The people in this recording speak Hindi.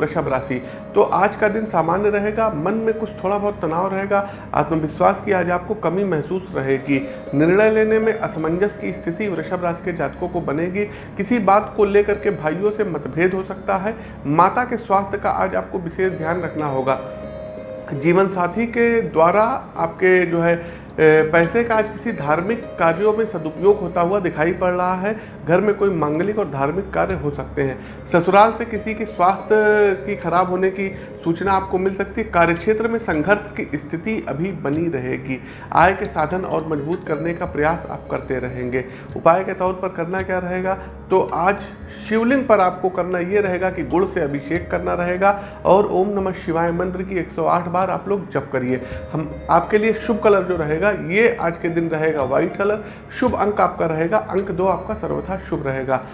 वृषभ राशि। तो आज का दिन सामान्य रहेगा, मन में कुछ थोड़ा बहुत तनाव रहेगा, आत्मविश्वास की आज आपको कमी महसूस रहेगी। निर्णय लेने में असमंजस की स्थिति वृषभ राशि के जातकों को बनेगी। किसी बात को लेकर के भाइयों से मतभेद हो सकता है। माता के स्वास्थ्य का आज आपको विशेष ध्यान रखना होगा। जीवन साथी के द्वारा आपके जो है पैसे का आज किसी धार्मिक कार्यों में सदुपयोग होता हुआ दिखाई पड़ रहा है। घर में कोई मांगलिक और धार्मिक कार्य हो सकते हैं। ससुराल से किसी की स्वास्थ्य की खराब होने की सूचना आपको मिल सकती है। कार्यक्षेत्र में संघर्ष की स्थिति अभी बनी रहेगी। आय के साधन और मज़बूत करने का प्रयास आप करते रहेंगे। उपाय के तौर पर करना क्या रहेगा? तो आज शिवलिंग पर आपको करना ये रहेगा कि गुड़ से अभिषेक करना रहेगा और ओम नमः शिवाय मंत्र की 108 बार आप लोग जप करिए। हम आपके लिए शुभ कलर जो रहेगा ये आज के दिन रहेगा व्हाइट कलर। शुभ अंक आपका रहेगा। अंक दो आपका सर्वथा शुभ रहेगा।